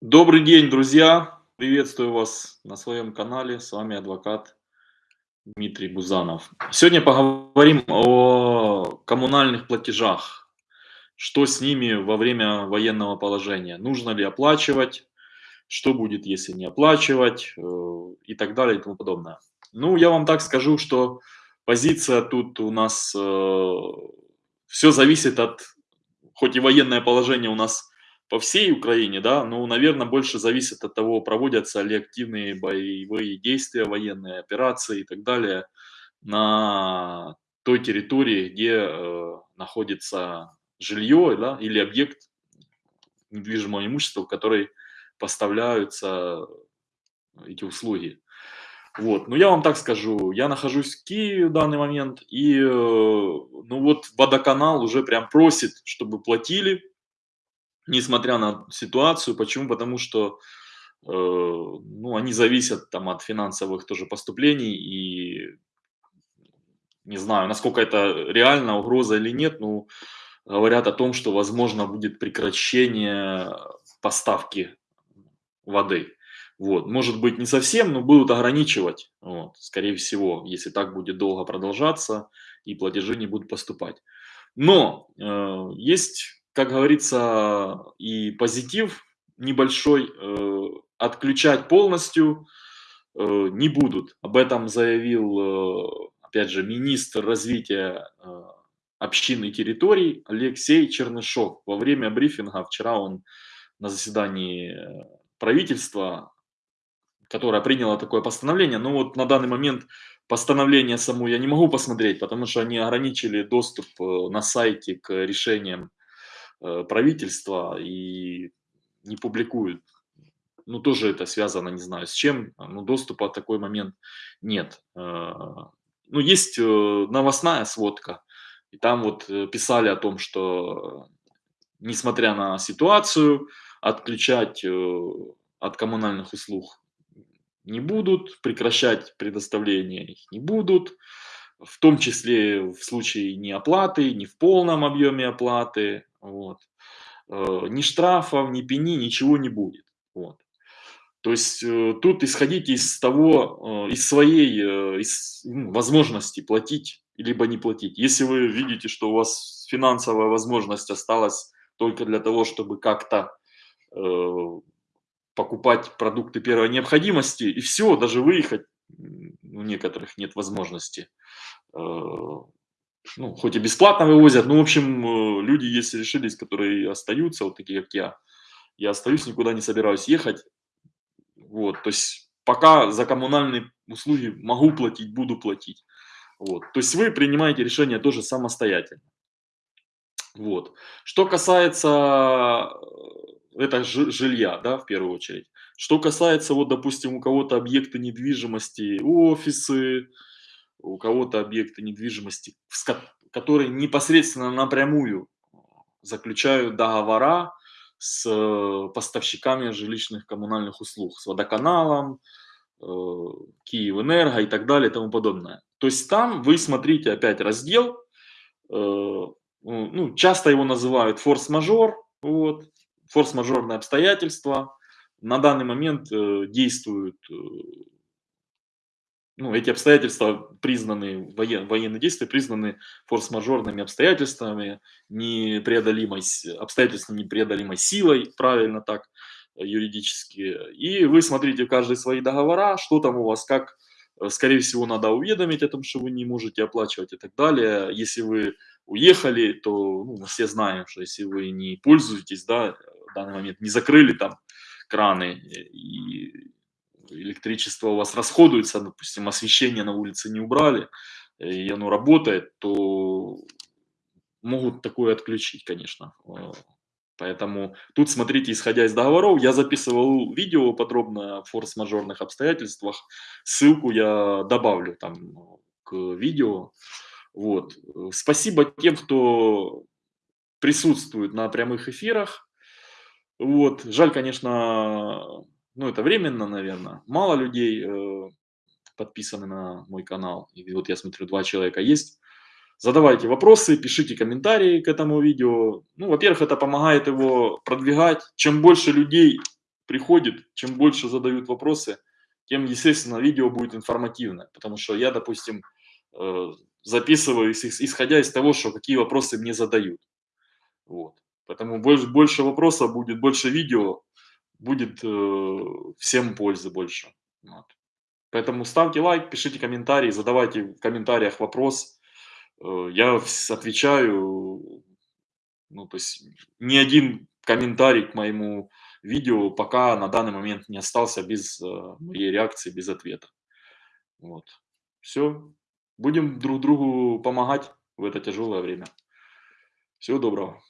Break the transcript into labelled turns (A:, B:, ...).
A: Добрый день, друзья! Приветствую вас на своем канале. С вами адвокат Дмитрий Бузанов. Сегодня поговорим о коммунальных платежах. Что с ними во время военного положения? Нужно ли оплачивать? Что будет, если не оплачивать? Э, и так далее и тому подобное. Ну, я вам так скажу, что позиция тут у нас... Э, Все зависит от... Хоть и военное положение у нас по всей Украине, да, ну, наверное, больше зависит от того, проводятся ли активные боевые действия, военные операции и так далее на той территории, где э, находится жилье да, или объект недвижимого имущества, в который поставляются эти услуги. Вот, ну я вам так скажу, я нахожусь в Киеве в данный момент, и, э, ну вот, водоканал уже прям просит, чтобы платили несмотря на ситуацию. Почему? Потому что э, ну, они зависят там, от финансовых тоже поступлений и не знаю, насколько это реально угроза или нет, но говорят о том, что возможно будет прекращение поставки воды. Вот. Может быть не совсем, но будут ограничивать, вот, скорее всего, если так будет долго продолжаться и платежи не будут поступать. Но э, есть как говорится, и позитив небольшой э, отключать полностью э, не будут. Об этом заявил, э, опять же, министр развития э, общин и территорий Алексей Чернышов. Во время брифинга вчера он на заседании правительства, которое приняло такое постановление, но вот на данный момент постановление само я не могу посмотреть, потому что они ограничили доступ э, на сайте к решениям правительства и не публикуют. Ну, тоже это связано, не знаю, с чем, но доступа в такой момент нет. Э, ну, есть э, новостная сводка, и там вот писали о том, что несмотря на ситуацию, отключать от коммунальных услуг не будут, прекращать предоставление их не будут, в том числе в случае неоплаты, не в полном объеме оплаты, вот. Э, ни штрафов, ни пени, ничего не будет. Вот. То есть э, тут исходите из того, э, из своей из, ну, возможности платить либо не платить. Если вы видите, что у вас финансовая возможность осталась только для того, чтобы как-то э, покупать продукты первой необходимости, и все, даже выехать у некоторых нет возможности. Ну, хоть и бесплатно вывозят, но, в общем, э, люди, если решились, которые остаются, вот такие, как я, я остаюсь, никуда не собираюсь ехать, вот, то есть пока за коммунальные услуги могу платить, буду платить, вот, то есть вы принимаете решение тоже самостоятельно, вот. Что касается э, это жилья, да, в первую очередь, что касается, вот, допустим, у кого-то объекты недвижимости, офисы, у кого-то объекты недвижимости, которые непосредственно напрямую заключают договора с э, поставщиками жилищных коммунальных услуг, с водоканалом, э, Киевэнерго и так далее и тому подобное. То есть там вы смотрите опять раздел, э, ну, часто его называют форс-мажор, вот, форс-мажорные обстоятельства. На данный момент действуют ну, эти обстоятельства признаны, воен, военные действия признаны форс-мажорными обстоятельствами, непреодолимой, обстоятельствами непреодолимой силой, правильно так, э, юридически. И вы смотрите каждые свои договора, что там у вас, как, э, скорее всего, надо уведомить о том, что вы не можете оплачивать и так далее. Если вы уехали, то ну, мы все знаем, что если вы не пользуетесь, да, в данный момент не закрыли там краны и электричество у вас расходуется, допустим, освещение на улице не убрали, и оно работает, то могут такое отключить, конечно. Э, поэтому тут смотрите, исходя из договоров, я записывал видео подробно о форс-мажорных обстоятельствах. Ссылку я добавлю там к видео. Вот. Спасибо тем, кто присутствует на прямых эфирах. Вот. Жаль, конечно, ну, это временно, наверное. Мало людей э, подписаны на мой канал. И вот я смотрю, два человека есть. Задавайте вопросы, пишите комментарии к этому видео. Ну, во-первых, это помогает его продвигать. Чем больше людей приходит, чем больше задают вопросы, тем, естественно, видео будет информативное. Потому что я, допустим, э, записываю, исходя из того, что какие вопросы мне задают. Вот. Поэтому больше, больше вопросов будет, больше видео, будет э, всем пользы больше. Вот. Поэтому ставьте лайк, пишите комментарии, задавайте в комментариях вопрос. Э, я отвечаю, ну, то есть ни один комментарий к моему видео пока на данный момент не остался без э, моей реакции, без ответа. Вот. Все. Будем друг другу помогать в это тяжелое время. Всего доброго.